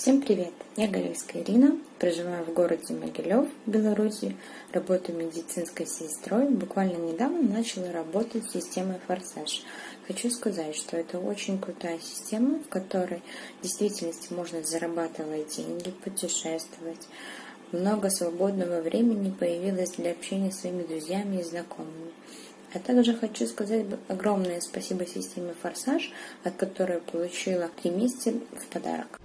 Всем привет! Я Горельская Ирина, проживаю в городе Могилев, Беларуси, работаю медицинской сестрой. Буквально недавно начала работать с системой «Форсаж». Хочу сказать, что это очень крутая система, в которой в действительности можно зарабатывать деньги, путешествовать. Много свободного времени появилось для общения с своими друзьями и знакомыми. А также хочу сказать огромное спасибо системе «Форсаж», от которой получила три месяца в подарок.